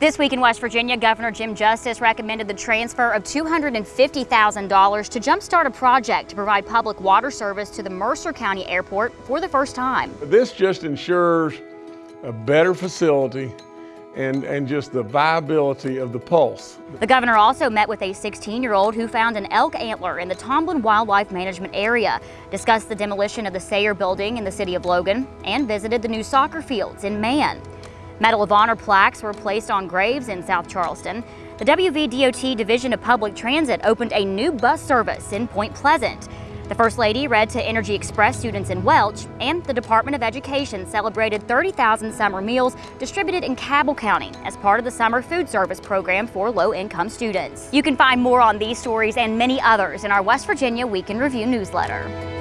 This week in West Virginia, Governor Jim Justice recommended the transfer of $250,000 to jumpstart a project to provide public water service to the Mercer County Airport for the first time. This just ensures a better facility and, and just the viability of the pulse. The governor also met with a 16-year-old who found an elk antler in the Tomblin Wildlife Management area, discussed the demolition of the Sayer building in the city of Logan, and visited the new soccer fields in Man. Medal of Honor plaques were placed on graves in South Charleston. The WVDOT Division of Public Transit opened a new bus service in Point Pleasant. The First Lady read to Energy Express students in Welch, and the Department of Education celebrated 30,000 summer meals distributed in Cabell County as part of the Summer Food Service Program for low-income students. You can find more on these stories and many others in our West Virginia Week in Review newsletter.